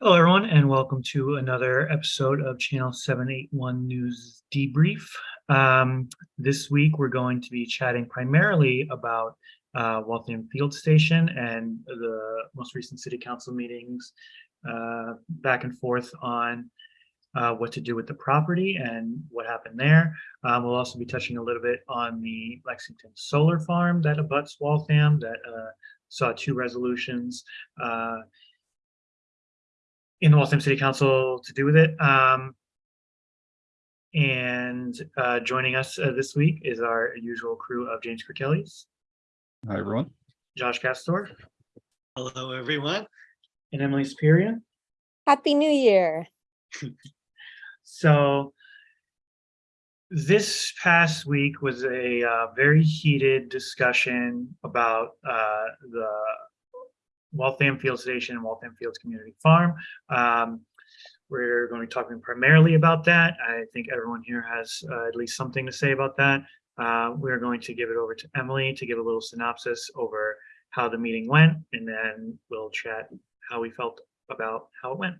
Hello, everyone, and welcome to another episode of Channel 781 News Debrief. Um, this week, we're going to be chatting primarily about uh, Waltham Field Station and the most recent City Council meetings uh, back and forth on uh, what to do with the property and what happened there. Um, we'll also be touching a little bit on the Lexington Solar Farm that abuts Waltham that uh, saw two resolutions uh, in the Waltham City Council to do with it. Um, and uh, joining us uh, this week is our usual crew of James Kirkellis, Hi, everyone. Josh Castor, Hello, everyone. and Emily Superior. Happy New Year. So this past week was a uh, very heated discussion about uh, the Waltham Field Station and Waltham Fields Community Farm. Um, we're going to be talking primarily about that. I think everyone here has uh, at least something to say about that. Uh, we're going to give it over to Emily to give a little synopsis over how the meeting went, and then we'll chat how we felt about how it went.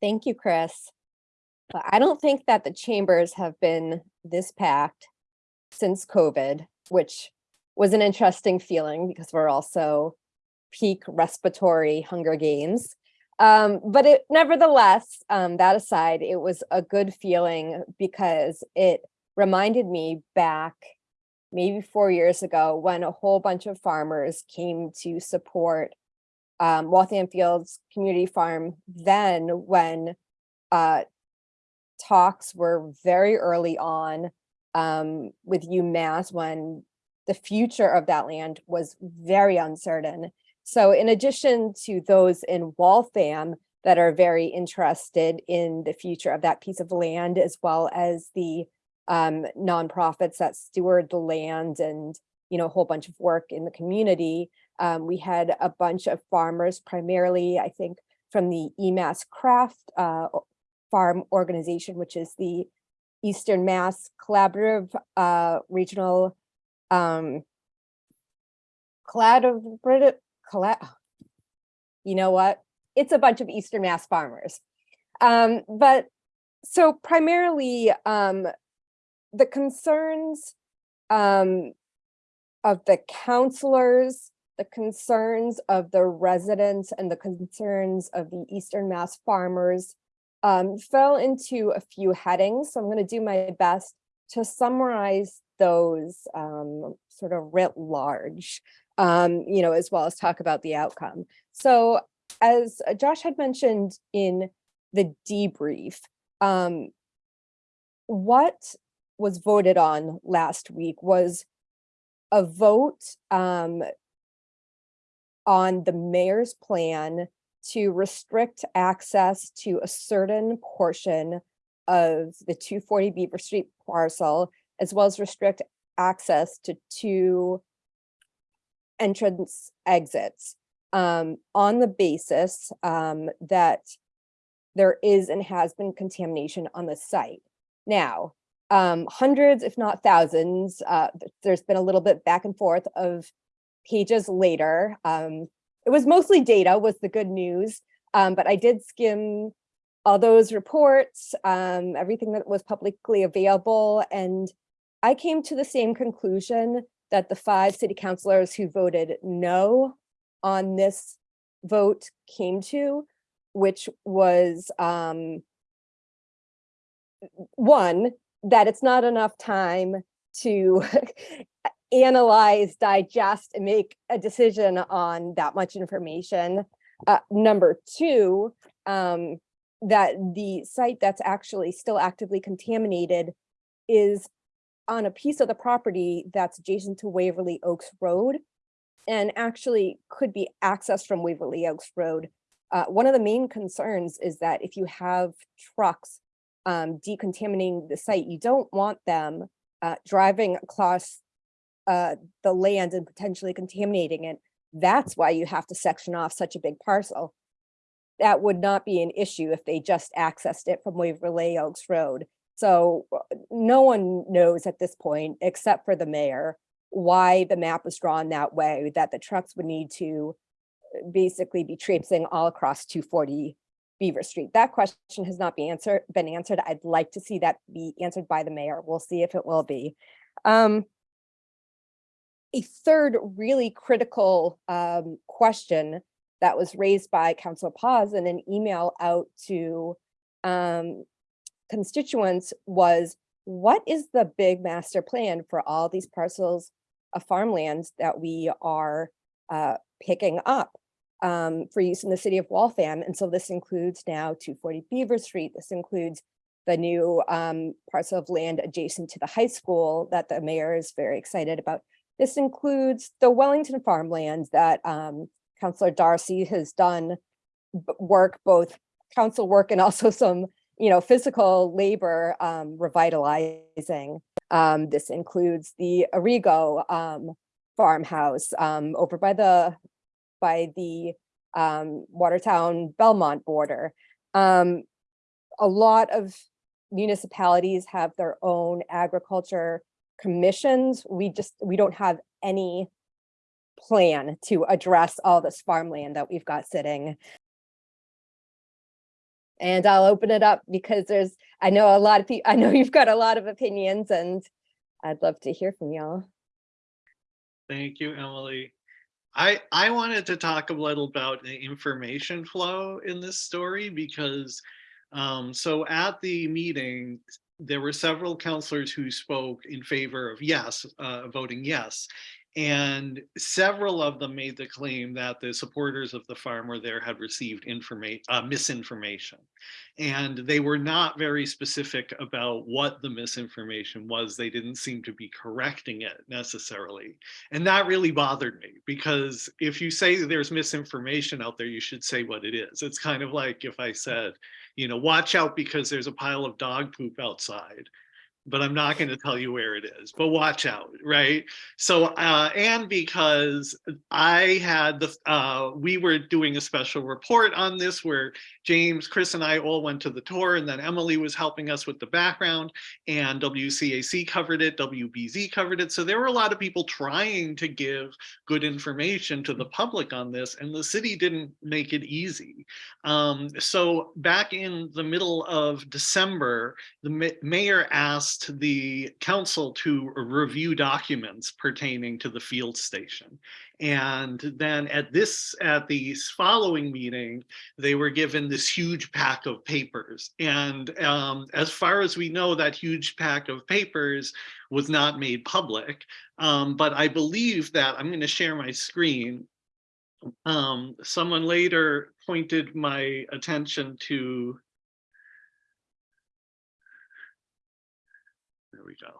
Thank you, Chris. I don't think that the chambers have been this packed since COVID, which was an interesting feeling because we're also peak respiratory Hunger Games. Um, but it nevertheless, um, that aside, it was a good feeling because it reminded me back maybe four years ago when a whole bunch of farmers came to support um, Waltham Fields Community Farm then when uh, talks were very early on um, with UMass when the future of that land was very uncertain. So in addition to those in Waltham that are very interested in the future of that piece of land, as well as the um, nonprofits that steward the land and you know a whole bunch of work in the community, um, we had a bunch of farmers, primarily, I think, from the EMass CRAFT uh, Farm Organization, which is the Eastern Mass Collaborative uh, Regional um, Collaborative, colla you know what? It's a bunch of Eastern Mass farmers. Um, but so primarily um, the concerns um, of the counselors the concerns of the residents and the concerns of the Eastern Mass farmers um, fell into a few headings. So I'm going to do my best to summarize those um, sort of writ large, um, you know, as well as talk about the outcome. So as Josh had mentioned in the debrief, um, what was voted on last week was a vote um, on the mayor's plan to restrict access to a certain portion of the 240 Beaver Street parcel, as well as restrict access to two entrance exits um, on the basis um, that there is and has been contamination on the site. Now, um, hundreds, if not thousands, uh, there's been a little bit back and forth of pages later. Um, it was mostly data was the good news, um, but I did skim all those reports, um, everything that was publicly available, and I came to the same conclusion that the five city councilors who voted no on this vote came to, which was um, one, that it's not enough time to analyze, digest, and make a decision on that much information. Uh, number two, um, that the site that's actually still actively contaminated is on a piece of the property that's adjacent to Waverly Oaks Road and actually could be accessed from Waverly Oaks Road. Uh, one of the main concerns is that if you have trucks um, decontaminating the site, you don't want them uh, driving across uh, the land and potentially contaminating it. That's why you have to section off such a big parcel. That would not be an issue if they just accessed it from Waverly Oaks Road. So uh, no one knows at this point, except for the mayor, why the map was drawn that way, that the trucks would need to basically be traipsing all across 240 Beaver Street. That question has not been answered, been answered. I'd like to see that be answered by the mayor. We'll see if it will be. Um, a third really critical um, question that was raised by Council Paz in an email out to um, constituents was, what is the big master plan for all these parcels of farmlands that we are uh, picking up um, for use in the city of Waltham? And so this includes now 240 Beaver Street. This includes the new um, parcel of land adjacent to the high school that the mayor is very excited about. This includes the Wellington farmlands that um, Councillor Darcy has done work, both council work and also some, you know, physical labor um, revitalizing. Um, this includes the Arrigo um, farmhouse um, over by the by the um, Watertown Belmont border. Um, a lot of municipalities have their own agriculture commissions. We just, we don't have any plan to address all this farmland that we've got sitting. And I'll open it up because there's, I know a lot of people, I know you've got a lot of opinions and I'd love to hear from y'all. Thank you, Emily. I, I wanted to talk a little about the information flow in this story because um, so at the meeting, there were several counselors who spoke in favor of yes, uh, voting yes. And several of them made the claim that the supporters of the farmer there had received uh, misinformation. And they were not very specific about what the misinformation was. They didn't seem to be correcting it necessarily. And that really bothered me because if you say there's misinformation out there, you should say what it is. It's kind of like if I said, you know, watch out because there's a pile of dog poop outside but I'm not going to tell you where it is, but watch out, right? So, uh, and because I had the, uh, we were doing a special report on this where James, Chris and I all went to the tour and then Emily was helping us with the background and WCAC covered it, WBZ covered it. So there were a lot of people trying to give good information to the public on this and the city didn't make it easy. Um, so back in the middle of December, the ma mayor asked the council to review documents pertaining to the field station. And then at this, at the following meeting, they were given this huge pack of papers. And um, as far as we know, that huge pack of papers was not made public. Um, but I believe that I'm going to share my screen. Um, someone later pointed my attention to we go.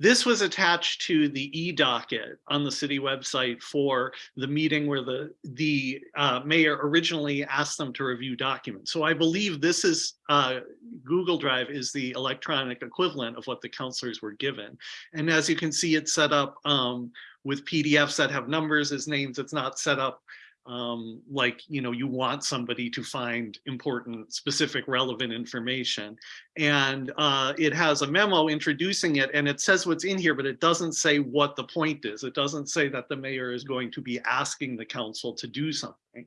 This was attached to the e-docket on the city website for the meeting where the, the uh, mayor originally asked them to review documents. So I believe this is, uh, Google Drive is the electronic equivalent of what the counselors were given. And as you can see, it's set up um, with PDFs that have numbers as names. It's not set up um, like, you know, you want somebody to find important, specific, relevant information. And uh, it has a memo introducing it and it says what's in here, but it doesn't say what the point is. It doesn't say that the mayor is going to be asking the council to do something.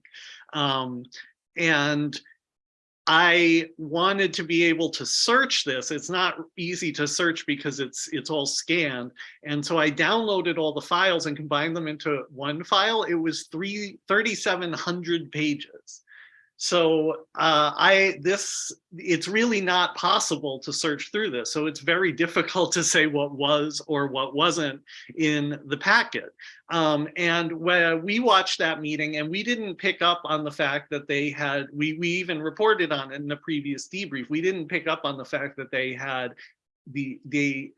Um, and I wanted to be able to search this. It's not easy to search because it's it's all scanned. And so I downloaded all the files and combined them into one file. It was three 3,700 pages. So uh, I this it's really not possible to search through this. So it's very difficult to say what was or what wasn't in the packet. Um, and when we watched that meeting and we didn't pick up on the fact that they had, we, we even reported on it in the previous debrief, we didn't pick up on the fact that they had the, the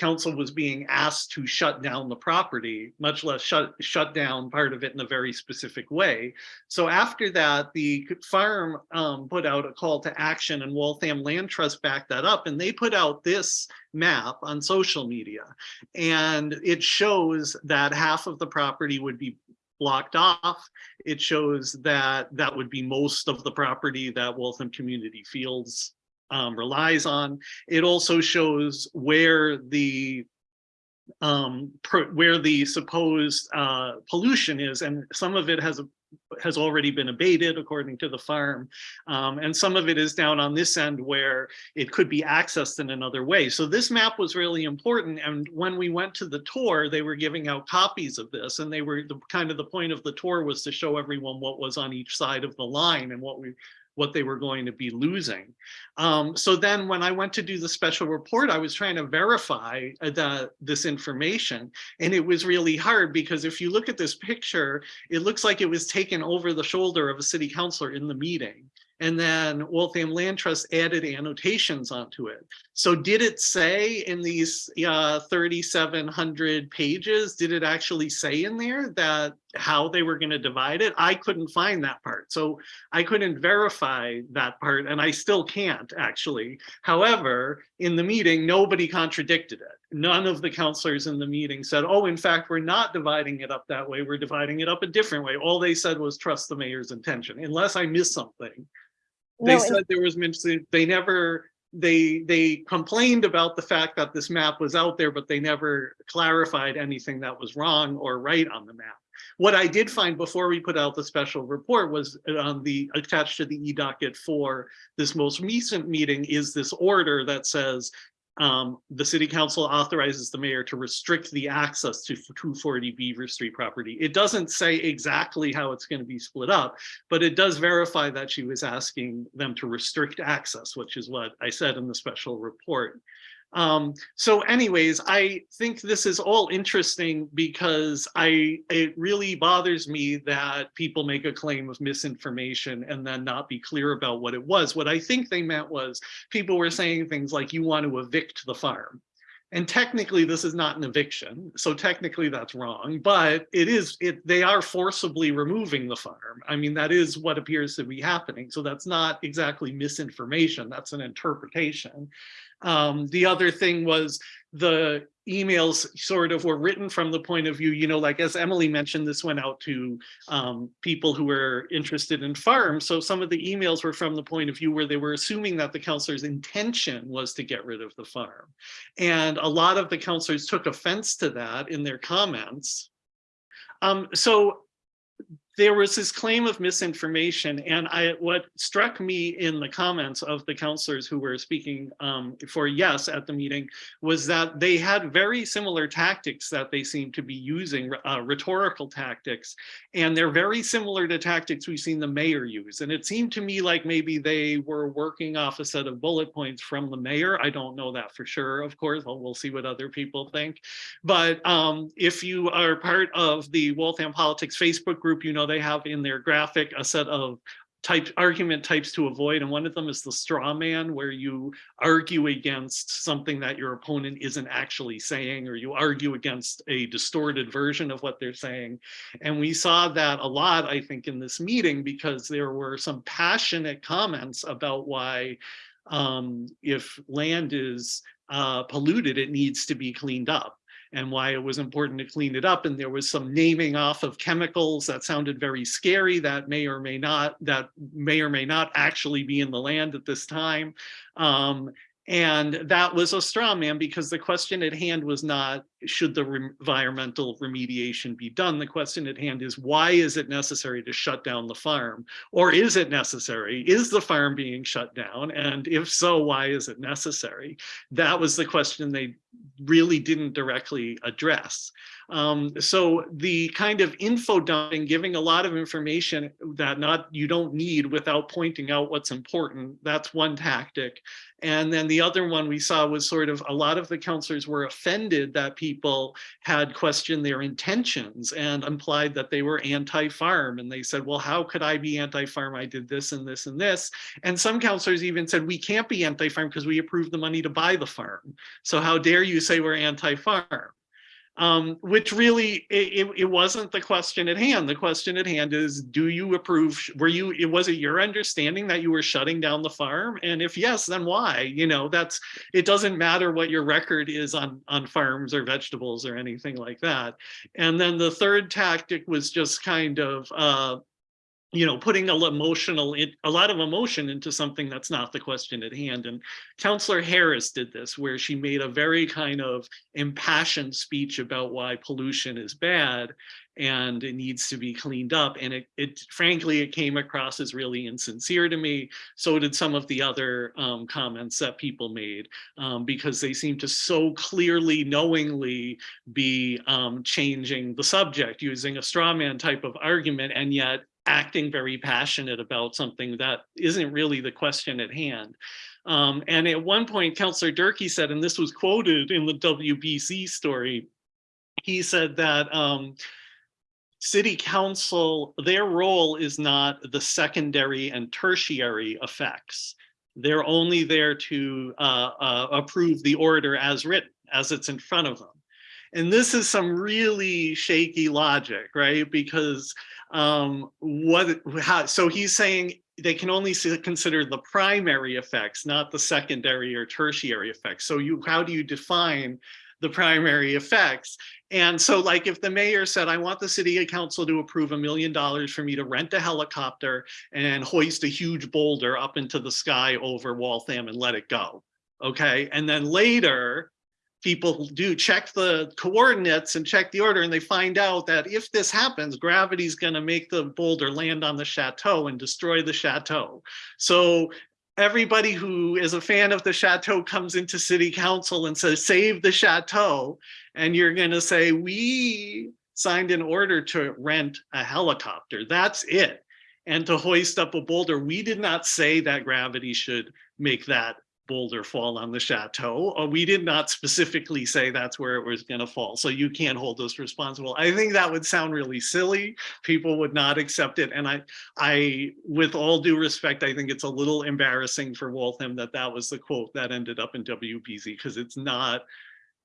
council was being asked to shut down the property, much less shut, shut down part of it in a very specific way. So after that, the farm um, put out a call to action and Waltham Land Trust backed that up and they put out this map on social media. And it shows that half of the property would be blocked off. It shows that that would be most of the property that Waltham Community Fields um, relies on. It also shows where the um, where the supposed uh, pollution is, and some of it has has already been abated according to the farm, um, and some of it is down on this end where it could be accessed in another way. So this map was really important, and when we went to the tour, they were giving out copies of this, and they were the kind of the point of the tour was to show everyone what was on each side of the line and what we what they were going to be losing. Um, so then when I went to do the special report, I was trying to verify uh, the, this information. And it was really hard because if you look at this picture, it looks like it was taken over the shoulder of a city councilor in the meeting. And then Waltham Land Trust added annotations onto it. So did it say in these uh, 3,700 pages, did it actually say in there that how they were going to divide it? I couldn't find that part. So I couldn't verify that part and I still can't actually. However, in the meeting, nobody contradicted it. None of the counselors in the meeting said, oh, in fact, we're not dividing it up that way. We're dividing it up a different way. All they said was trust the mayor's intention, unless I missed something. They No, said there was, mention- they never, they, they complained about the fact that this map was out there, but they never clarified anything that was wrong or right on the map. What I did find before we put out the special report was on the, attached to the e-docket for this most recent meeting is this order that says um, the city council authorizes the mayor to restrict the access to 240 Beaver Street property. It doesn't say exactly how it's going to be split up, but it does verify that she was asking them to restrict access, which is what I said in the special report. Um, so anyways, I think this is all interesting because I it really bothers me that people make a claim of misinformation and then not be clear about what it was. What I think they meant was people were saying things like you want to evict the farm. And technically this is not an eviction. So technically that's wrong, but it is it they are forcibly removing the farm. I mean, that is what appears to be happening. So that's not exactly misinformation. That's an interpretation. Um, the other thing was the emails sort of were written from the point of view, you know, like as Emily mentioned, this went out to um, people who were interested in farms. So some of the emails were from the point of view where they were assuming that the counselor's intention was to get rid of the farm. And a lot of the counselors took offense to that in their comments. Um, so there was this claim of misinformation and I what struck me in the comments of the counselors who were speaking um, for yes at the meeting was that they had very similar tactics that they seem to be using uh, rhetorical tactics. And they're very similar to tactics we've seen the mayor use. And it seemed to me like maybe they were working off a set of bullet points from the mayor. I don't know that for sure of course. Well, we'll see what other people think. But um, if you are part of the Waltham Politics Facebook group you know they have in their graphic a set of type argument types to avoid and one of them is the straw man where you argue against something that your opponent isn't actually saying or you argue against a distorted version of what they're saying. And we saw that a lot i think in this meeting because there were some passionate comments about why um, if land is uh, polluted it needs to be cleaned up and why it was important to clean it up. And there was some naming off of chemicals that sounded very scary that may or may not, that may or may not actually be in the land at this time. Um, and that was a straw man because the question at hand was not, should the re environmental remediation be done? The question at hand is, why is it necessary to shut down the farm? Or is it necessary? Is the farm being shut down? And if so, why is it necessary? That was the question they really didn't directly address. Um, so the kind of info dumping, giving a lot of information that not you don't need without pointing out what's important, that's one tactic. And then the other one we saw was sort of a lot of the counselors were offended that people had questioned their intentions and implied that they were anti-farm. And they said, well, how could I be anti-farm? I did this and this and this. And some counselors even said, we can't be anti-farm because we approved the money to buy the farm. So how dare you say we're anti-farm? Um, which really it, it wasn't the question at hand. The question at hand is, do you approve? Were you? It was it your understanding that you were shutting down the farm? And if yes, then why? You know, that's it. Doesn't matter what your record is on on farms or vegetables or anything like that. And then the third tactic was just kind of uh, you know, putting a lot emotional, a lot of emotion into something that's not the question at hand. And Counselor Harris did this, where she made a very kind of impassioned speech about why pollution is bad and it needs to be cleaned up. And it, it frankly, it came across as really insincere to me. So did some of the other um, comments that people made, um, because they seem to so clearly, knowingly be um, changing the subject, using a straw man type of argument, and yet acting very passionate about something that isn't really the question at hand. Um, and at one point, Councillor Durkee said, and this was quoted in the WBZ story, he said that um, city council, their role is not the secondary and tertiary effects. They're only there to uh, uh, approve the order as written, as it's in front of them. And this is some really shaky logic, right? Because um, what, how, so he's saying they can only consider the primary effects, not the secondary or tertiary effects. So you, how do you define the primary effects? And so like if the mayor said, I want the city council to approve a million dollars for me to rent a helicopter and hoist a huge boulder up into the sky over Waltham and let it go. Okay, and then later, people do check the coordinates and check the order and they find out that if this happens, gravity's gonna make the boulder land on the chateau and destroy the chateau. So everybody who is a fan of the chateau comes into city council and says, save the chateau. And you're gonna say, we signed an order to rent a helicopter. That's it. And to hoist up a boulder, we did not say that gravity should make that boulder fall on the chateau. Or we did not specifically say that's where it was gonna fall. So you can't hold us responsible. I think that would sound really silly. People would not accept it. And I, I, with all due respect, I think it's a little embarrassing for Waltham that that was the quote that ended up in WBZ because it's not,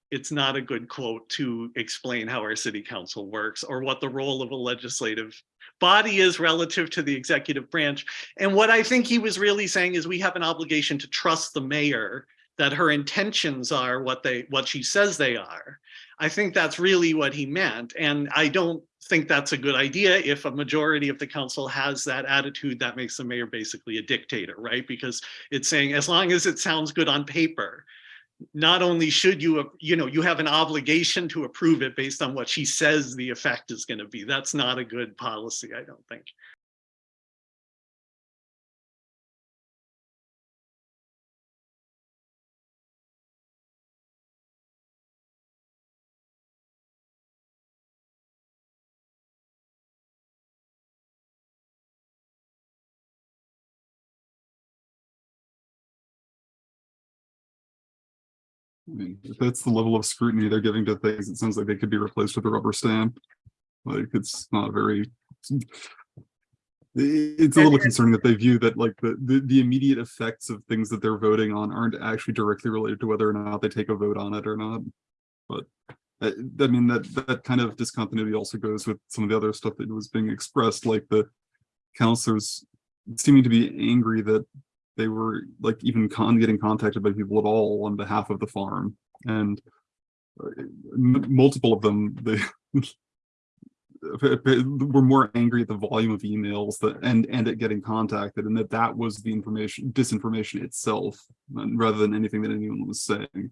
it's not a good quote to explain how our city council works or what the role of a legislative body is relative to the executive branch. And what I think he was really saying is we have an obligation to trust the mayor that her intentions are what they what she says they are. I think that's really what he meant. And I don't think that's a good idea if a majority of the council has that attitude that makes the mayor basically a dictator, right? Because it's saying as long as it sounds good on paper, not only should you, you know, you have an obligation to approve it based on what she says the effect is going to be. That's not a good policy, I don't think. I mean, if that's the level of scrutiny they're giving to things, it sounds like they could be replaced with a rubber stamp. Like, it's not very. It's a little concerning that they view that like the, the, the immediate effects of things that they're voting on aren't actually directly related to whether or not they take a vote on it or not. But uh, I mean, that, that kind of discontinuity also goes with some of the other stuff that was being expressed, like the counselors seeming to be angry that they were like even con getting contacted by people at all on behalf of the farm. And uh, multiple of them they were more angry at the volume of emails that and and at getting contacted and that that was the information disinformation itself rather than anything that anyone was saying.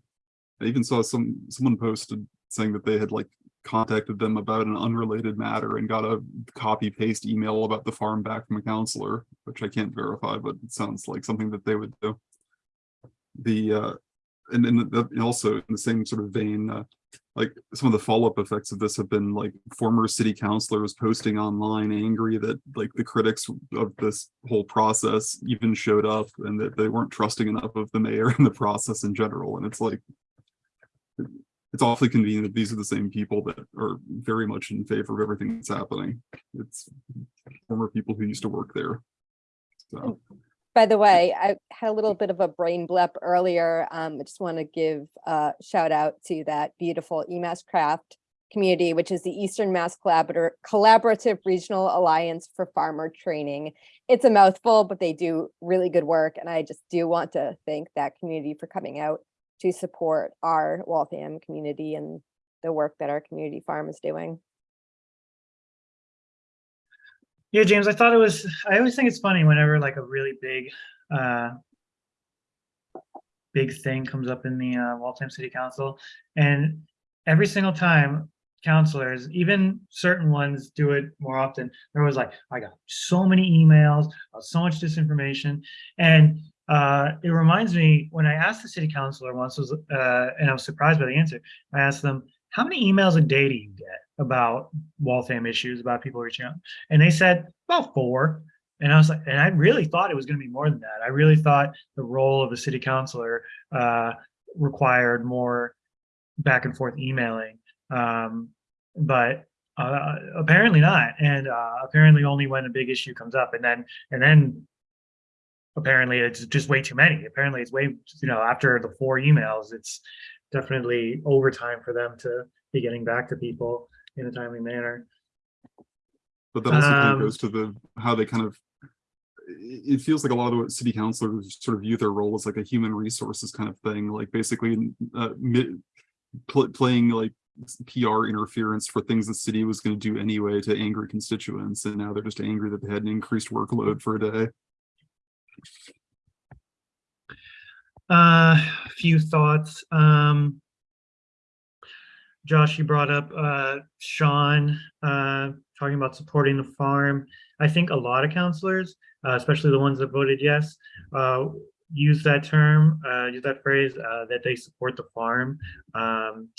I even saw some someone posted saying that they had like contacted them about an unrelated matter and got a copy paste email about the farm back from a counselor, which I can't verify, but it sounds like something that they would do. The uh, and, and also in the same sort of vein, uh, like some of the follow-up effects of this have been like former city councilors posting online angry that like the critics of this whole process even showed up and that they weren't trusting enough of the mayor and the process in general. And it's like it's awfully convenient that these are the same people that are very much in favor of everything that's happening. It's former people who used to work there. So, By the way, I had a little bit of a brain blip earlier. Um, I just want to give a shout out to that beautiful EMass CRAFT community, which is the Eastern Mass Collaborator Collaborative Regional Alliance for Farmer Training. It's a mouthful, but they do really good work. And I just do want to thank that community for coming out to support our Waltham community and the work that our community farm is doing. Yeah, James, I thought it was, I always think it's funny whenever like a really big, uh, big thing comes up in the, uh, Waltham City Council. And every single time counselors, even certain ones do it more often, they're always like, I got so many emails, uh, so much disinformation. And, uh, it reminds me, when I asked the city councilor once was, uh, and I was surprised by the answer, I asked them, how many emails a day do you get about Waltham issues, about people reaching out? And they said about four. And I was like, and I really thought it was going to be more than that. I really thought the role of a city councilor uh, required more back and forth emailing. Um, but uh, apparently not. And uh, apparently only when a big issue comes up, and then and then apparently it's just way too many. Apparently it's way you know after the four emails, it's definitely overtime for them to be getting back to people in a timely manner. But that also kind Um, of goes to the, how they kind of, it it feels like a lot of the city councilors sort of view their role as like a human resources kind of thing, like basically uh, pl- playing like PR interference for things the city was going to do anyway to angry constituents, and now they're just angry that they had an increased workload for a day. Uh, a few thoughts. Um, Josh, you brought up uh, Sean uh, talking about supporting the farm. I think a lot of counselors, uh, especially the ones that voted yes, uh, use that term, uh, use that phrase uh, that they support the farm. Um,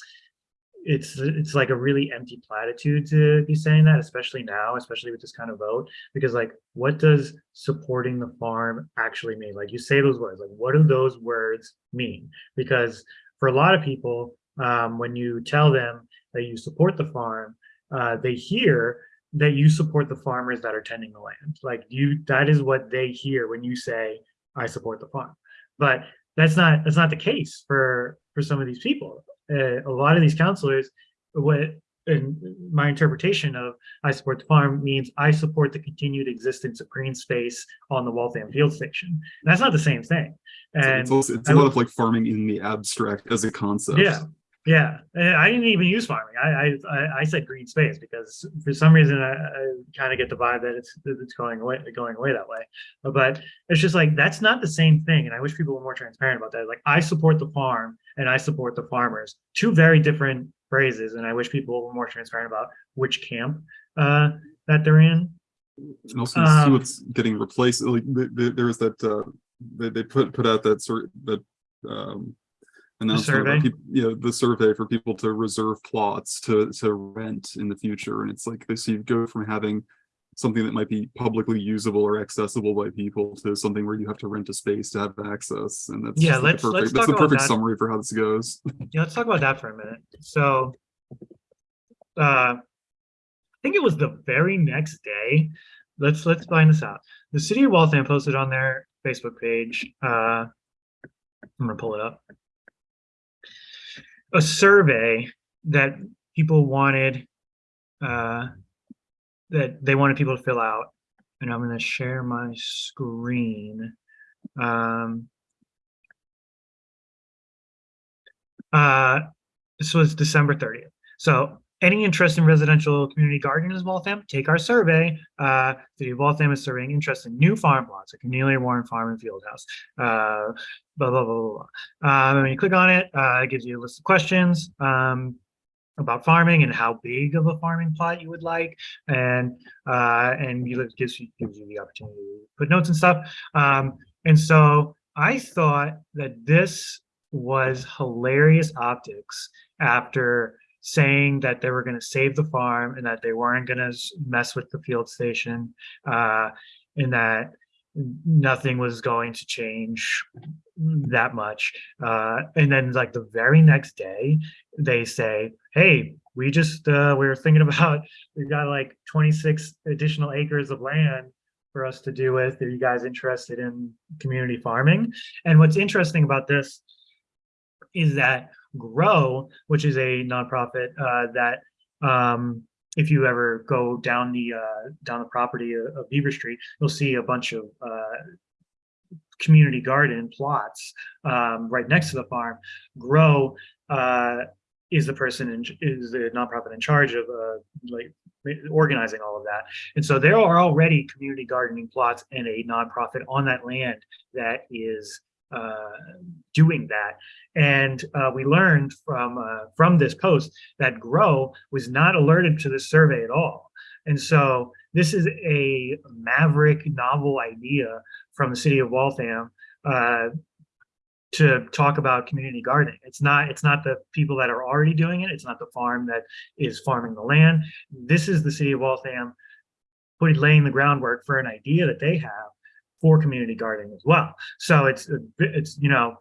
it's it's like a really empty platitude to be saying that, especially now, especially with this kind of vote, because like, what does supporting the farm actually mean? Like you say those words, like what do those words mean? Because for a lot of people, um, when you tell them that you support the farm, uh, they hear that you support the farmers that are tending the land. Like you, that is what they hear when you say, I support the farm. But that's not, that's not the case for, for some of these people. Uh, a lot of these counselors, what, in my interpretation of I support the farm means I support the continued existence of green space on the Waltham Field Station. And that's not the same thing. And it's also, it's a lot of like farming in the abstract as a concept. yeah, yeah. I didn't even use farming. I I I- I said green space because for some reason I, I kind of get the vibe that it's that it's going away going away that way. But it's just like that's not the same thing. And I wish people were more transparent about that. Like I support the farm and I support the farmers. Two very different phrases. And I wish people were more transparent about which camp uh, that they're in. And also you see Um, what's getting replaced, like, th- th- there was that, uh, they, they put, put out that sort, that, um. Announcement survey? about people, you know, the survey for people to reserve plots to, to rent in the future, and it's like, this, you go from having. Something that might be publicly usable or accessible by people to something where you have to rent a space to have access, and that's. Yeah, the let's- let's perfect- That's the perfect that. summary for how this goes. Yeah, let's talk about that for a minute. So, uh, I think it was the very next day. Let's let's find this out. The city of Waltham posted on their Facebook page. Uh, I'm gonna pull it up. A survey that people wanted, uh, that they wanted people to fill out, and I'm gonna share my screen. Um, Uh, this was December 30th. So any interest in residential community gardening in Waltham, take our survey. Uh, City of Waltham is surveying interest in new farm plots, like Cornelia Warren Farm and Field House. Uh, blah, blah, blah, blah, blah. Um, when you click on it, uh, it gives you a list of questions. Um, about farming and how big of a farming plot you would like and uh and you gives you gives you the opportunity to put notes and stuff um and so i thought that this was hilarious optics after saying that they were going to save the farm and that they weren't going to mess with the field station uh and that nothing was going to change that much uh and then like the very next day they say hey we just uh we were thinking about we've got like 26 additional acres of land for us to do with are you guys interested in community farming? And what's interesting about this is that grow which is a nonprofit uh that um if you ever go down the uh down the property of, of beaver street you'll see a bunch of uh community garden plots um right next to the farm grow uh is the person in, is the nonprofit in charge of uh, like organizing all of that. And so there are already community gardening plots and a nonprofit on that land that is doing that. And uh, we learned from uh, from this post that Grow was not alerted to this survey at all. And so this is a maverick novel idea from the city of Waltham uh, to talk about community gardening. It's not it's not the people that are already doing it. It's not the farm that is farming the land. This is the city of Waltham putting laying the groundwork for an idea that they have for community gardening as well. So it's it's you know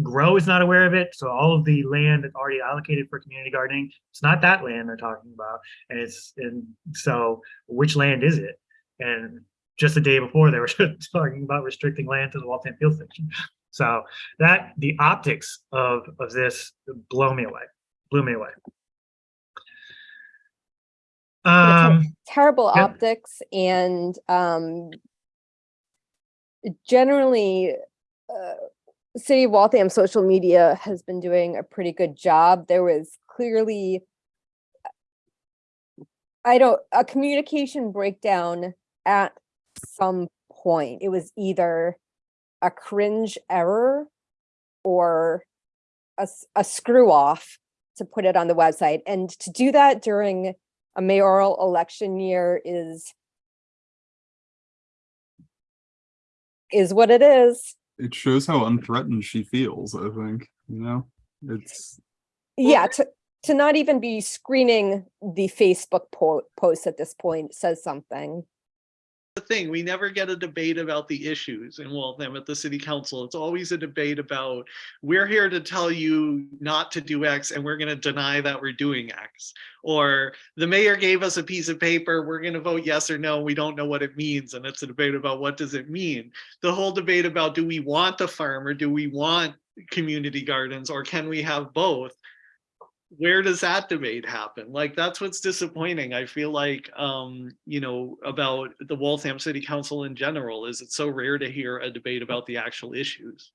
Grow is not aware of it. So all of the land that's already allocated for community gardening, it's not that land they're talking about. And it's and so which land is it? And just the day before they were talking about restricting land to the Waltham Field Station. So that the optics of of this blow me away, blew me away. Um, terrible Yep. optics and um generally uh city of waltham social media has been doing a pretty good job. There was clearly i don't a communication breakdown at some point. It was either a cringe error or a, a screw off to put it on the website. And to do that during a mayoral election year is is what it is. It shows how unthreatened she feels, I think, you know? It's, Yeah, to to not even be screening the Facebook po- post at this point says something. The thing, we never get a debate about the issues in Waltham at the city council. It's always a debate about, we're here to tell you not to do X and we're gonna deny that we're doing X. Or the mayor gave us a piece of paper, we're gonna vote yes or no, we don't know what it means, and it's a debate about what does it mean? The whole debate about do we want the farm or do we want community gardens or can we have both? Where does that debate happen? Like, that's what's disappointing. I feel like, um, you know, about the Waltham City Council in general, is it's so rare to hear a debate about the actual issues.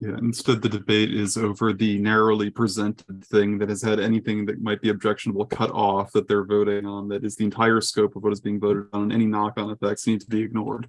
yeah, instead the debate is over the narrowly presented thing that has had anything that might be objectionable cut off that they're voting on, that is the entire scope of what is being voted on, and any knock-on effects need to be ignored.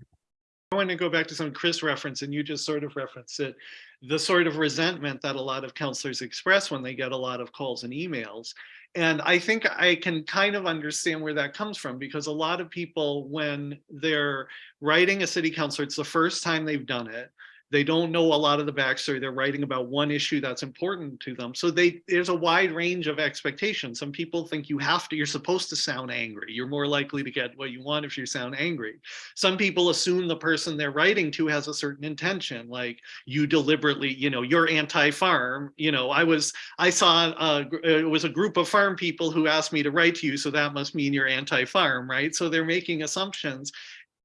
I want to go back to some Chris reference, and you just sort of referenced it, the sort of resentment that a lot of counselors express when they get a lot of calls and emails. And I think I can kind of understand where that comes from because a lot of people, when they're writing a city council, it's the first time they've done it. They don't know a lot of the backstory. They're writing about one issue that's important to them. So they there's a wide range of expectations. Some people think you have to, you're supposed to sound angry. You're more likely to get what you want if you sound angry some people assume the person they're writing to has a certain intention like you deliberately you know you're anti-farm you know i was i saw it was a group of farm people who asked me to write to you so that must mean you're anti-farm right so they're making assumptions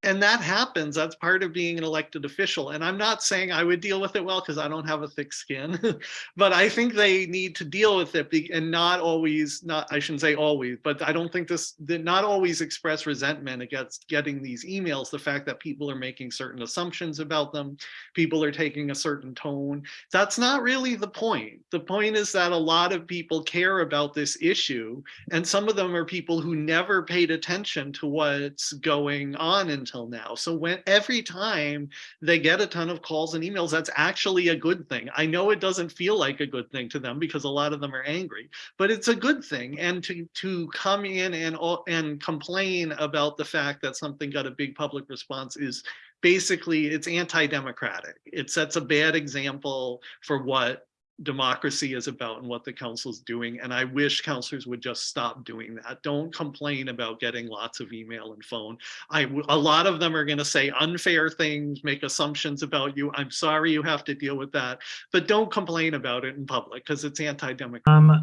and that happens that's part of being an elected official and i'm not saying i would deal with it well because i don't have a thick skin but i think they need to deal with it and not always not i shouldn't say always but i don't think this not always express resentment against getting these emails the fact that people are making certain assumptions about them people are taking a certain tone. That's not really the point. The point is that a lot of people care about this issue and some of them are people who never paid attention to what's going on until now. So when every time they get a ton of calls and emails, that's actually a good thing. I know it doesn't feel like a good thing to them because a lot of them are angry, but it's a good thing. And to to come in and and complain about the fact that something got a big public response is basically it's anti-democratic. It sets a bad example for what democracy is about and what the council's doing. And I wish councilors would just stop doing that. Don't complain about getting lots of email and phone. I a lot of them are going to say unfair things, make assumptions about you. I'm sorry you have to deal with that, but don't complain about it in public because it's anti-democratic. Um,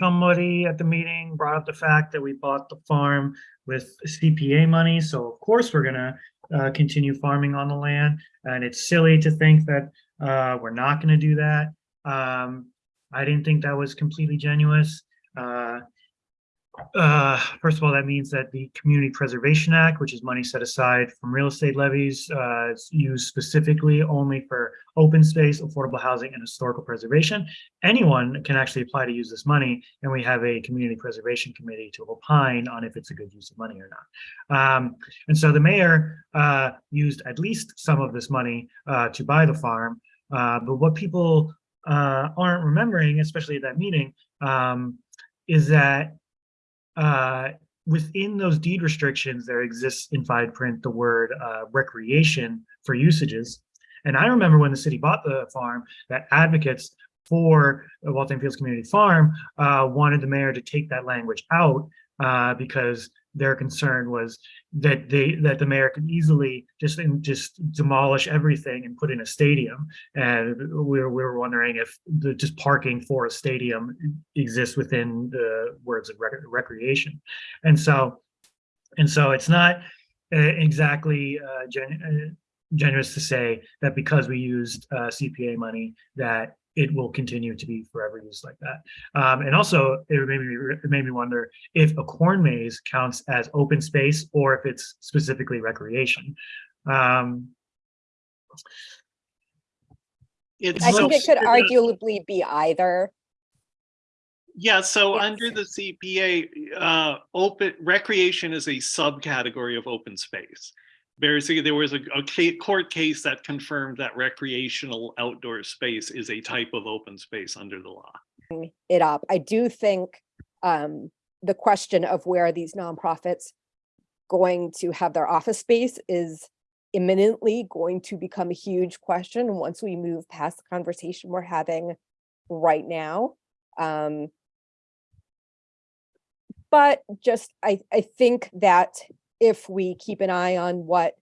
somebody at the meeting brought up the fact that we bought the farm with CPA money, so of course we're gonna uh, continue farming on the land. And it's silly to think that uh, we're not gonna do that. Um, I didn't think that was completely genuine. Uh, uh, first of all, that means that the Community Preservation Act, which is money set aside from real estate levies, uh, is used specifically only for open space, affordable housing, and historical preservation. Anyone can actually apply to use this money, and we have a Community Preservation Committee to opine on if it's a good use of money or not. Um, and so the mayor uh, used at least some of this money uh, to buy the farm. Uh, but what people uh, aren't remembering, especially at that meeting, um, is that uh, within those deed restrictions, there exists in fine print the word uh, recreation for usages. And I remember when the city bought the farm, that advocates for Waltham Fields Community Farm uh, wanted the mayor to take that language out uh, because their concern was that they that the mayor could easily just just demolish everything and put in a stadium. And we were, we were wondering if the just parking for a stadium exists within the words of rec recreation. And so and so it's not uh, exactly uh, gen uh, generous to say that because we used uh, CPA money that it will continue to be forever used like that. Um, and also, it made me it made me wonder if a corn maze counts as open space or if it's specifically recreation. Um, It's I think it could arguably be either. Yeah, so Yes. under the CPA, uh, open, recreation is a subcategory of open space. Basically, there was a, a court case that confirmed that recreational outdoor space is a type of open space under the law. it up. I do think um, the question of where these nonprofits going to have their office space is imminently going to become a huge question once we move past the conversation we're having right now. Um, but just, I, I think that if we keep an eye on what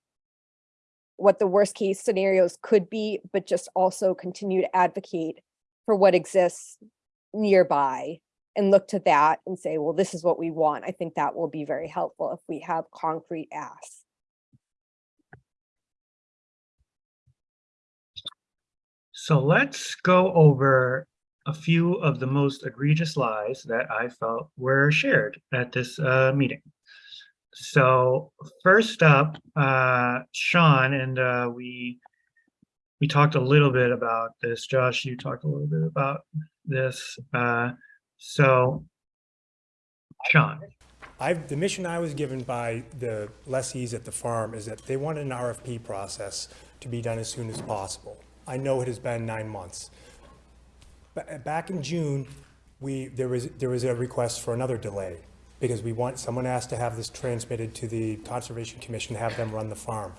what the worst case scenarios could be, but just also continue to advocate for what exists nearby and look to that and say, well, this is what we want. I think that will be very helpful if we have concrete asks. So let's go over a few of the most egregious lies that I felt were shared at this uh, meeting. So first up, uh, Sean, and uh, we we talked a little bit about this. Josh, you talked a little bit about this. Uh, so, Sean, I've, the mission I was given by the lessees at the farm is that they wanted an RFP process to be done as soon as possible. I know it has been nine months. Ba- Back in June, we, there was, there was a request for another delay because we want, someone asked to have this transmitted to the Conservation Commission, have them run the farm.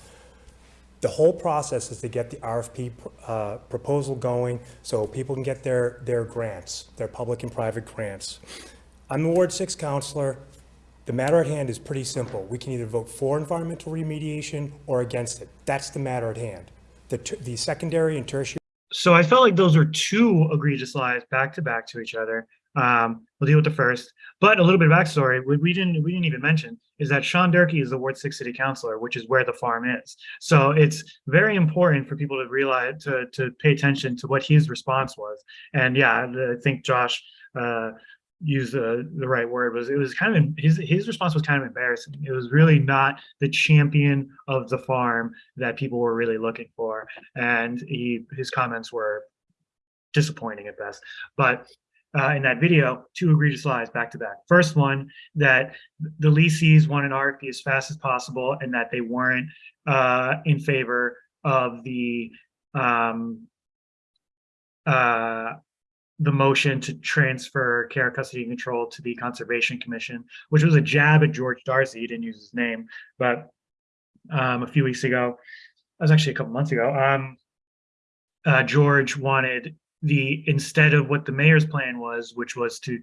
The whole process is to get the RFP uh, proposal going so people can get their, their grants, their public and private grants. I'm the Ward Six counselor. The matter at hand is pretty simple. We can either vote for environmental remediation or against it. That's the matter at hand. The, the secondary and tertiary so I felt like those are two egregious lies back to back to each other. Um, we'll deal with the first, but a little bit of backstory. What we didn't we didn't even mention is that Sean Durkee is the Ward Six City Councilor, which is where the farm is. So it's very important for people to realize to to pay attention to what his response was. And yeah, I think Josh uh, used the the right word. Was it was kind of his his response was kind of embarrassing. It was really not the champion of the farm that people were really looking for, and he his comments were disappointing at best. But uh, in that video, two egregious lies back to back. First one, that the leasees want an RFP as fast as possible and that they weren't uh, in favor of the um, uh, the motion to transfer care, custody, and control to the Conservation Commission, which was a jab at George Darcy. He didn't use his name, but um, a few weeks ago, that was actually a couple months ago. Um, uh, George wanted the instead of what the mayor's plan was, which was to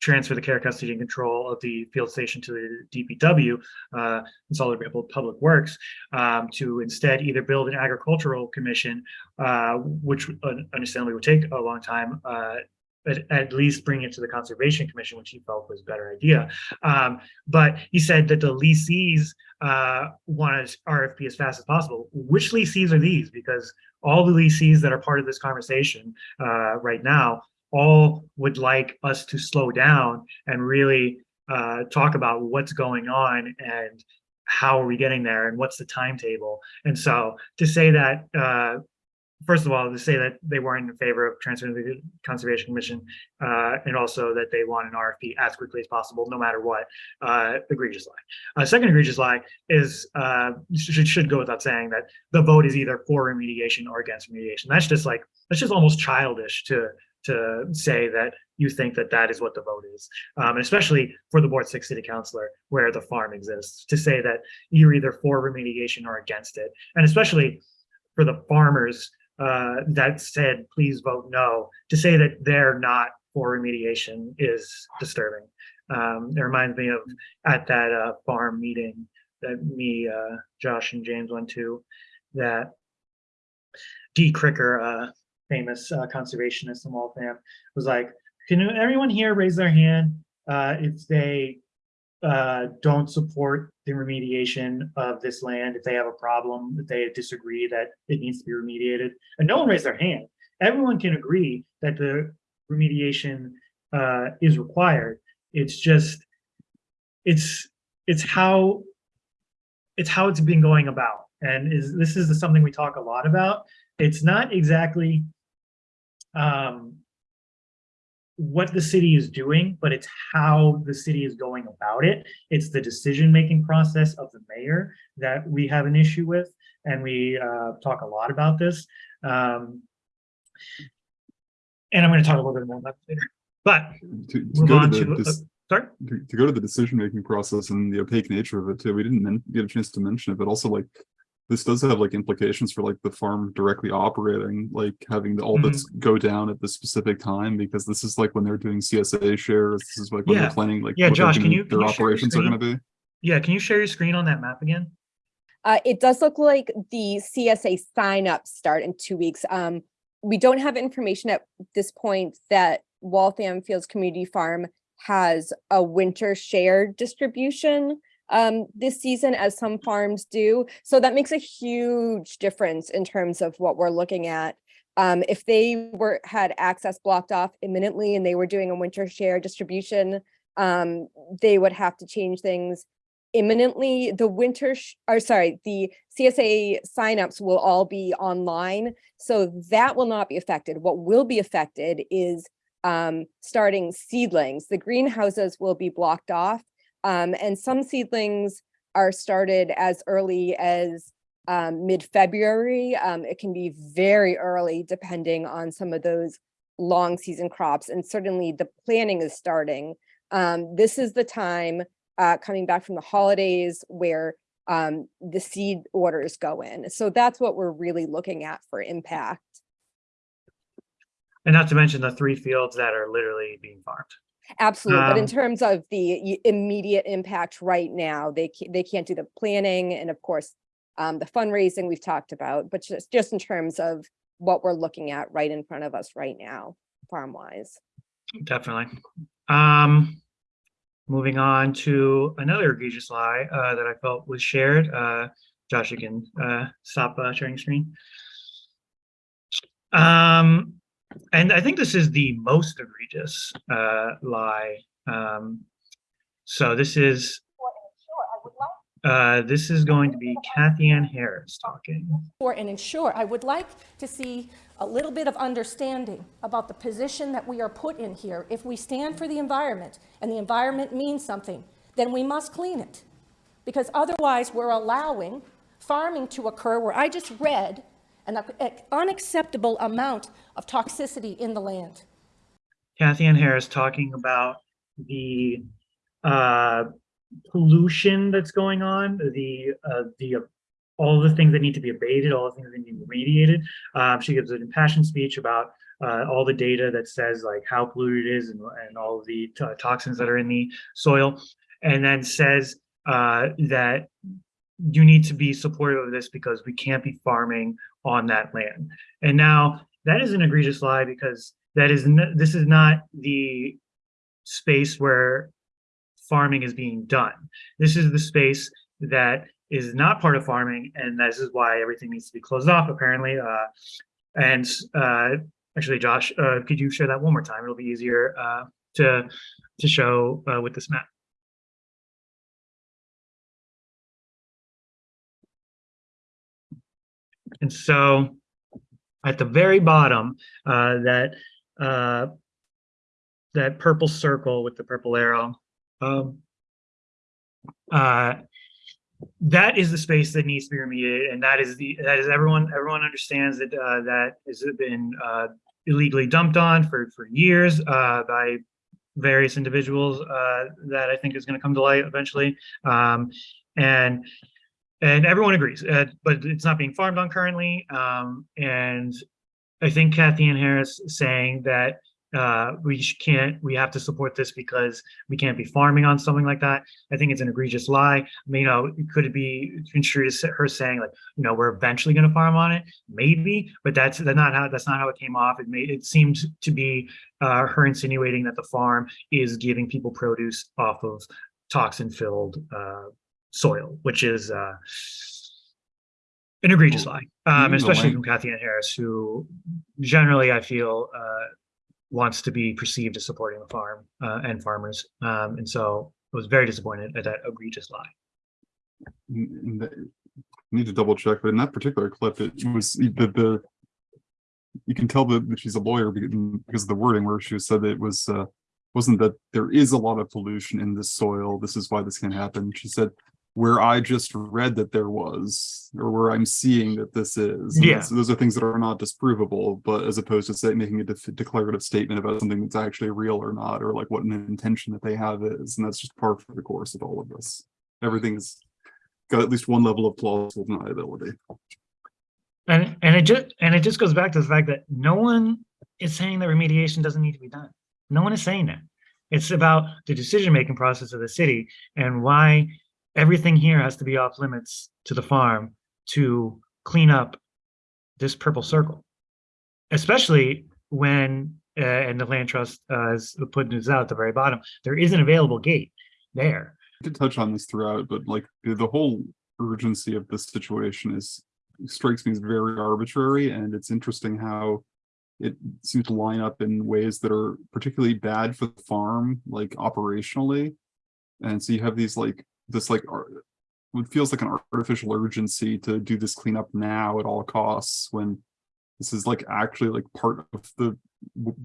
transfer the care, custody, and control of the field station to the DPW, uh, Consolidated Public Works, um, to instead either build an agricultural commission, uh, which uh, understandably would take a long time, uh, but at least bring it to the Conservation Commission, which he felt was a better idea. Um, but he said that the leasees uh, want an RFP as fast as possible. Which leasees are these? Because all the leasees that are part of this conversation uh, right now all would like us to slow down and really uh, talk about what's going on and how are we getting there and what's the timetable. And so to say that, uh, first of all, to say that they weren't in favor of transferring to the Conservation Commission, uh, and also that they want an RFP as quickly as possible, no matter what, uh, egregious lie. A second egregious lie is, uh, should, should go without saying that the vote is either for remediation or against remediation. That's just like, that's just almost childish to, to say that you think that that is what the vote is. Um, and especially for the Ward Six City Councilor, where the farm exists, to say that you're either for remediation or against it. And especially for the farmers uh, that said, please vote no, to say that they're not for remediation is disturbing. Um, it reminds me of at that uh, farm meeting that me, uh, Josh and James went to, that Dee Cricker, uh, famous uh, conservationist in Waltham, was like, can everyone here raise their hand uh, if they uh, don't support the remediation of this land, if they have a problem, if they disagree that it needs to be remediated, and no one raised their hand. Everyone can agree that the remediation uh, is required. It's just, it's, it's how, it's how it's been going about. And is, this is something we talk a lot about. It's not exactly um, what the city is doing, but it's how the city is going about it. It's the decision-making process of the mayor that we have an issue with, and we uh, talk a lot about this. Um, and I'm going to talk a little bit more about later. But To, to move go to the, to, uh, sorry? to, to go to the decision-making process and the opaque nature of it too, we didn't get a chance to mention it, but also like this does have like implications for like the farm directly operating, like having the, all Mhm. that's go down at the specific time, because this is like when they're doing CSA shares, this is like when Yeah. they're planning like. Yeah, what Josh, can you- can Their you share your operations are gonna be. Yeah, can you share your screen on that map again? Uh, it does look like the CSA signups start in two weeks. Um, we don't have information at this point that Waltham Fields Community Farm has a winter share distribution um, this season as some farms do. So that makes a huge difference in terms of what we're looking at. Um, if they were, had access blocked off imminently and they were doing a winter share distribution, um, they would have to change things imminently. The winter, or sorry, the CSA signups will all be online. So that will not be affected. What will be affected is um, starting seedlings. The greenhouses will be blocked off. Um, and some seedlings are started as early as um, mid-February. Um, it can be very early depending on some of those long season crops. And certainly the planning is starting. Um, this is the time uh, coming back from the holidays where um, the seed orders go in. So that's what we're really looking at for impact. And not to mention the three fields that are literally being farmed. Absolutely, but in Um, terms of the immediate impact right now, they they can't do the planning and of course um, the fundraising we've talked about, but just just in terms of what we're looking at right in front of us right now, farm wise. Definitely. Um, moving on to another egregious lie uh, that I felt was shared. Uh, Josh, you can uh, stop uh, sharing screen. Um, and I think this is the most egregious uh, lie. Um, so this is uh, this is going to be Kathy Ann Harris talking. for and ensure, I would like to see a little bit of understanding about the position that we are put in here. If we stand for the environment and the environment means something, then we must clean it. Because otherwise, we're allowing farming to occur where I just read an unacceptable amount of toxicity in the land. Kathy Ann Harris talking about the uh, pollution that's going on, the uh, the uh, all the things that need to be abated, all the things that need to be remediated. Um, she gives an impassioned speech about uh, all the data that says like how polluted it is and, and all the to- toxins that are in the soil, and then says uh, that you need to be supportive of this because we can't be farming on that land. And now that is an egregious lie because that is this is not the space where farming is being done. This is the space that is not part of farming, and this is why everything needs to be closed off. Apparently, uh, and uh, actually, Josh, uh, could you share that one more time? It'll be easier uh, to to show uh, with this map. And so at the very bottom, uh, that, uh, that purple circle with the purple arrow, um, uh, that is the space that needs to be remediated, and that is the, that is everyone, everyone understands that, uh, that has been, uh, illegally dumped on for, for years, uh, by various individuals, uh, that I think is gonna come to light eventually. Um, and, and everyone agrees, uh, but it's not being farmed on currently. Um, and I think Kathy Ann Harris saying that uh, we can't, we have to support this because we can't be farming on something like that. I think it's an egregious lie. I mean, you know, could it be construed as her saying like, you know, we're eventually going to farm on it? Maybe, but that's that's not how that's not how it came off. It made it seemed to be uh, her insinuating that the farm is giving people produce off of toxin-filled uh, soil, which is uh, an egregious lie, um, especially from Kathy Ann Harris, who generally I feel uh, wants to be perceived as supporting the farm uh, and farmers. Um, and so I was very disappointed at that egregious lie. in- in the- I need to double check, but in that particular clip, it was the, the. You can tell that she's a lawyer because of the wording where she said that it was, uh, wasn't that there is a lot of pollution in this soil. This is why this can happen. She said, where I just read that there was, or where I'm seeing that this is. And Yeah. Those are things that are not disprovable, but as opposed to say, making a def- declarative statement about something that's actually real or not, or like what an intention that they have is, and that's just par for the course of all of this. Everything's got at least one level of plausible deniability. And and it just and it just goes back to the fact that no one is saying that remediation doesn't need to be done. No one is saying that. It's about the decision-making process of the city and why everything here has to be off limits to the farm to clean up this purple circle. Especially when, uh, and the land trust uh, is putting this out at the very bottom, there is an available gate there. I did touch on this throughout, but like the, the whole urgency of this situation is strikes me as very arbitrary, and it's interesting how it seems to line up in ways that are particularly bad for the farm, like operationally. And so you have these like this like what feels like an artificial urgency to do this cleanup now at all costs when this is like actually like part of the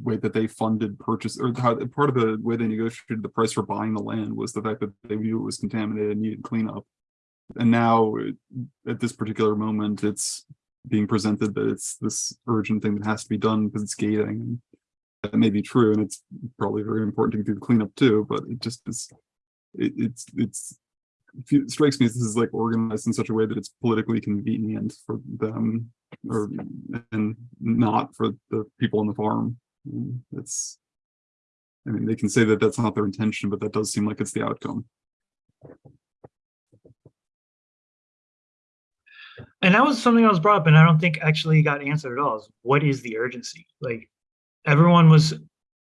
way that they funded purchase or how part of the way they negotiated the price for buying the land was the fact that they knew it was contaminated and needed cleanup. And now it- at this particular moment, it's being presented that it's this urgent thing that has to be done because it's gating. And that may be true, and it's probably very important to do the cleanup too, but it just is, it, it's, it's, it strikes me this is like organized in such a way that it's politically convenient for them or, and not for the people on the farm. It's, I mean, they can say that that's not their intention, but that does seem like it's the outcome. And that was something that was brought up and I don't think actually got answered at all is what is the urgency? Like everyone was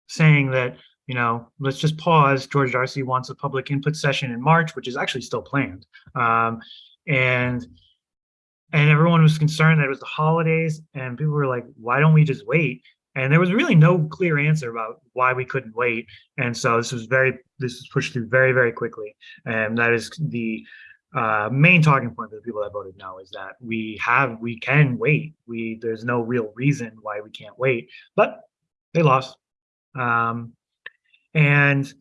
saying that, you know, let's just pause. George Darcy wants a public input session in March, which is actually still planned. Um, and and everyone was concerned that it was the holidays and people were like, why don't we just wait? And there was really no clear answer about why we couldn't wait. And so this was very, this was pushed through very, very quickly. And that is the uh, main talking point for the people that voted no is that we have, we can wait. We, there's no real reason why we can't wait, but they lost. Um, and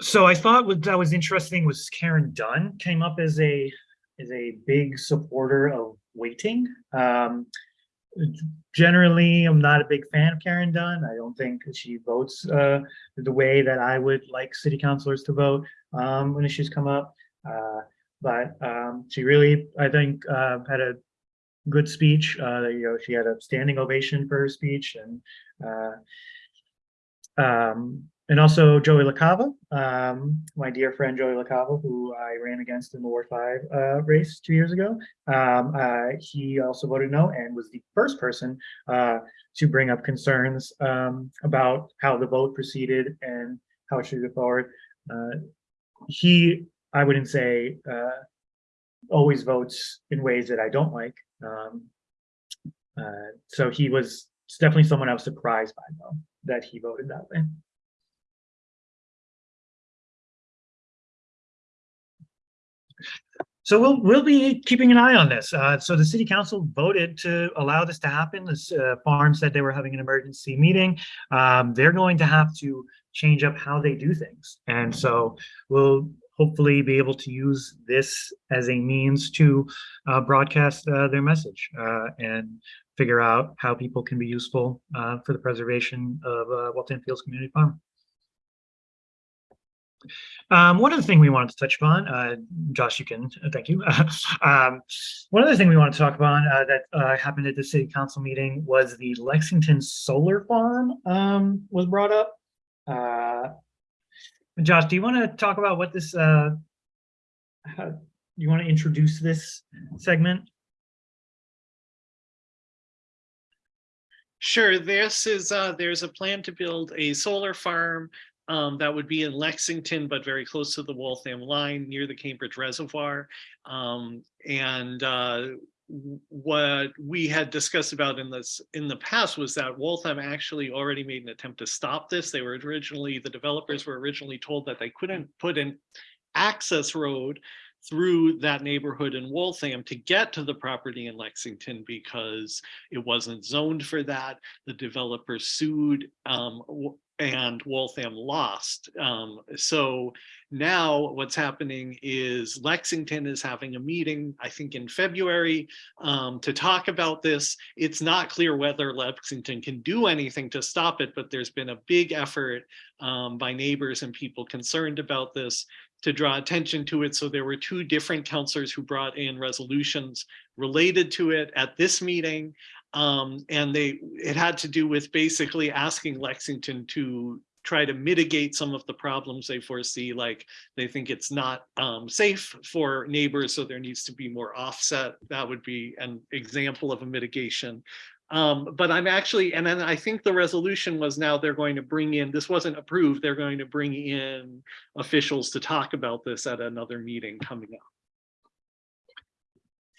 so I thought what that was interesting was Karen Dunn came up as a, as a big supporter of waiting. Um, generally, I'm not a big fan of Karen Dunn. I don't think she votes uh, the way that I would like city councilors to vote um, when issues come up. Uh, but um, she really, I think, uh, had a good speech. Uh, you know, she had a standing ovation for her speech, and uh, um, and also Joey LaCava, um, my dear friend Joey LaCava, who I ran against in the Ward Five uh, race two years ago. Um, uh, he also voted no and was the first person uh, to bring up concerns um, about how the vote proceeded and how it should go forward. Uh, he, I wouldn't say, always votes in ways that I don't like. Um, uh, so he was definitely someone I was surprised by, though, that he voted that way. so we'll we'll be keeping an eye on this. Uh, so the city council voted to allow this to happen. This uh, farm said they were having an emergency meeting. Um, they're going to have to change up how they do things, and so we'll hopefully be able to use this as a means to uh, broadcast uh, their message uh, and figure out how people can be useful uh, for the preservation of uh, Waltham Fields Community Farm. Um, one other thing we wanted to touch upon, uh, Josh, you can, uh, thank you. um, one other thing we want to talk about uh, that uh, happened at the city council meeting was the Lexington Solar Farm um, was brought up. Josh, do you want to talk about what this, uh, how, you want to introduce this segment? Sure, this is, uh, there's a plan to build a solar farm um, that would be in Lexington, but very close to the Waltham line near the Cambridge Reservoir. Um, and uh, what we had discussed about in this in the past was that Waltham actually already made an attempt to stop this. They were originally the developers were originally told that they couldn't put an access road through that neighborhood in Waltham to get to the property in Lexington because it wasn't zoned for that. The developer sued um, and Waltham lost. Um, so now what's happening is Lexington is having a meeting, I think in February, um, to talk about this. It's not clear whether Lexington can do anything to stop it, but there's been a big effort um, by neighbors and people concerned about this to draw attention to it. So there were two different counselors who brought in resolutions related to it at this meeting. Um, and they, it had to do with basically asking Lexington to try to mitigate some of the problems they foresee, like they think it's not um, safe for neighbors, so there needs to be more offset. That would be an example of a mitigation. Um, but I'm actually, and then I think the resolution was now they're going to bring in, this wasn't approved, they're going to bring in officials to talk about this at another meeting coming up.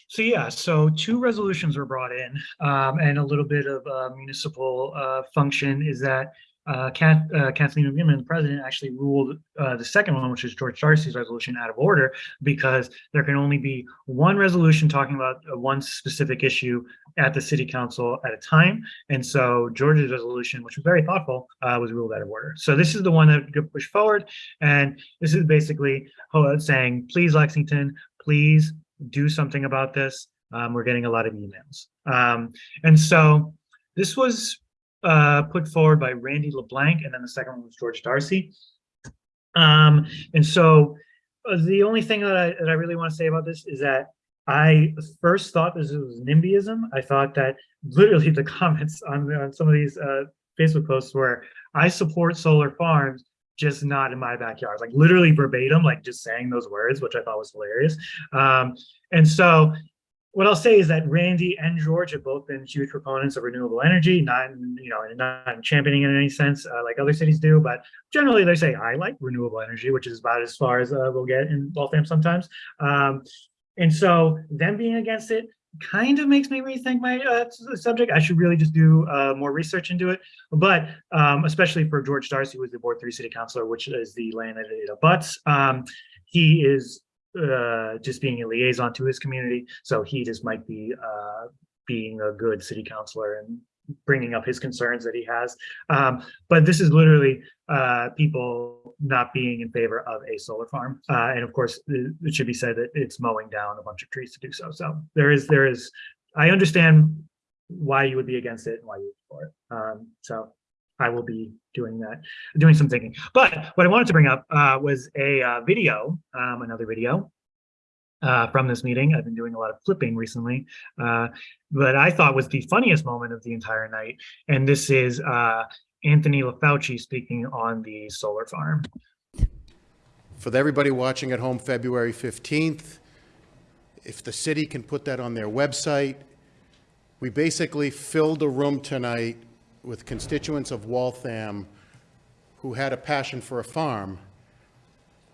So yeah, so two resolutions were brought in, um, and a little bit of uh, municipal uh, function is that uh, Kath, uh, Kathleen the president, actually ruled uh, the second one, which is George Darcy's resolution, out of order because there can only be one resolution talking about uh, one specific issue at the city council at a time. And so George's resolution, which was very thoughtful, uh, was ruled out of order. So this is the one that got pushed forward, and this is basically saying, please, Lexington, please do something about this. Um, we're getting a lot of emails. Um, and so this was uh, put forward by Randy LeBlanc, and then the second one was George Darcy. Um, and so uh, the only thing that I, that I really want to say about this is that I first thought this was NIMBYism. I thought that literally the comments on, on some of these uh, Facebook posts were, I support solar farms, just not in my backyard, like literally verbatim, like just saying those words, which I thought was hilarious. Um, and so what I'll say is that Randy and George have both been huge proponents of renewable energy, not, you know, not championing in any sense uh, like other cities do, but generally they say, I like renewable energy, which is about as far as uh, we'll get in Waltham sometimes. Um, and so them being against it kind of makes me rethink my uh, subject. I should really just do uh, more research into it. But um, especially for George Darcy, who is the Ward 3 City Councilor, which is the land that it abuts, um, he is uh, just being a liaison to his community. So he just might be uh, being a good city councilor and bringing up his concerns that he has. Um, but this is literally uh, people not being in favor of a solar farm. Uh, and of course, it, should be said that it's mowing down a bunch of trees to do so. So there is, there is, I understand why you would be against it and why you would for it. Um, so I will be doing that, doing some thinking. But what I wanted to bring up uh, was a uh, video, um, another video uh, from this meeting. I've been doing a lot of flipping recently, uh, but I thought was the funniest moment of the entire night. And this is uh, Anthony LaFauci speaking on the solar farm. For everybody watching at home, February 15th, if the city can put that on their website, we basically filled a room tonight with constituents of Waltham who had a passion for a farm.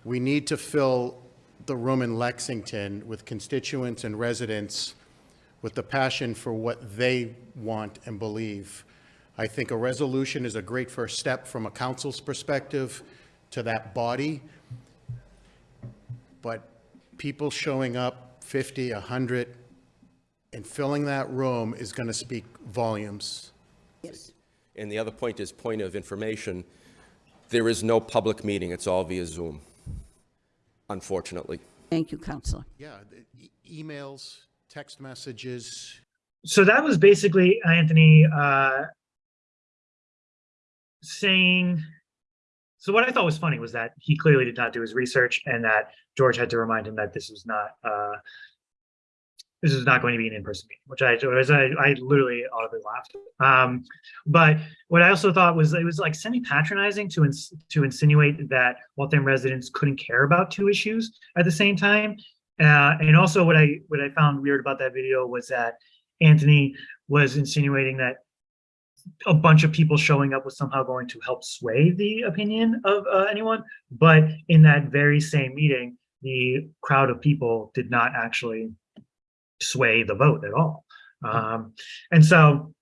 We need to fill the room in Lexington with constituents and residents with the passion for what they want and believe. I think a resolution is a great first step from a council's perspective to that body. But people showing up 50, 100, and filling that room is going to speak volumes. Yes. And the other point is point of information. There is no public meeting. It's all via Zoom, unfortunately. Thank you, Counselor. Yeah, the e- emails, text messages, so that was basically Anthony uh, saying. So what I thought was funny was that he clearly did not do his research, and that George had to remind him that this was not uh, this is not going to be an in-person meeting, which I was I, I literally audibly laughed. Um, but what I also thought was it was like semi-patronizing to ins- to insinuate that Waltham residents couldn't care about two issues at the same time. Uh, and also what I what I found weird about that video was that Anthony was insinuating that a bunch of people showing up was somehow going to help sway the opinion of uh, anyone. But in that very same meeting, the crowd of people did not actually sway the vote at all. Um, and so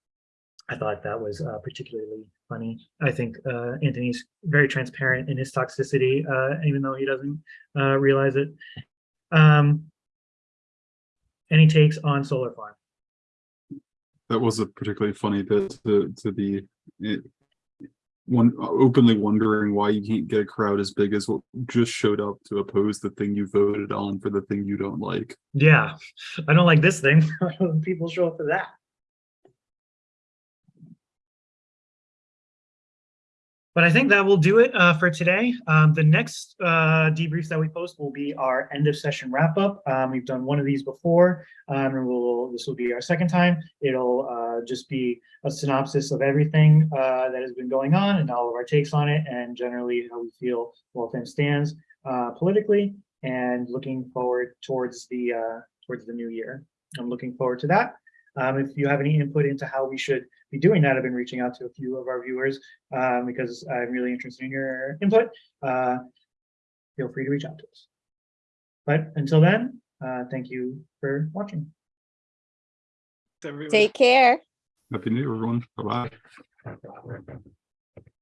I thought that was uh, particularly funny. I think uh, Anthony's very transparent in his toxicity, uh, even though he doesn't uh, realize it. Um, any takes on solar farm? That was a particularly funny bit to, to be it, one openly wondering why you can't get a crowd as big as what just showed up to oppose the thing you voted on for the thing you don't like. Yeah, I don't like this thing. People show up for that. But I think that will do it uh, for today. Um, the next uh, debriefs that we post will be our end of session wrap up. Um, we've done one of these before, um, and we'll this will be our second time. It'll uh, just be a synopsis of everything uh, that has been going on and all of our takes on it, and generally how we feel Waltham stands uh, politically, and looking forward towards the uh, towards the new year. I'm looking forward to that. Um, if you have any input into how we should be doing that, I've been reaching out to a few of our viewers um, because I'm really interested in your input. Uh, feel free to reach out to us. But until then, uh, thank you for watching. Take care. Happy New Year, everyone. Bye bye.